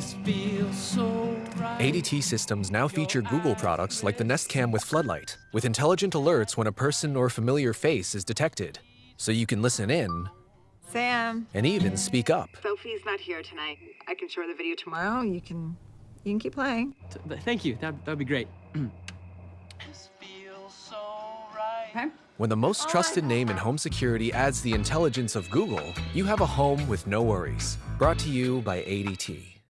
So right. ADT systems now feature Google products like the Nest Cam with Floodlight, with intelligent alerts when a person or familiar face is detected. So you can listen in Sam. and even speak up. Sophie's not here tonight. I can show her the video tomorrow. You can you can keep playing. Thank you. That that'd be great. Okay? When the most trusted name in home security adds the intelligence of Google, you have a home with no worries. Brought to you by ADT.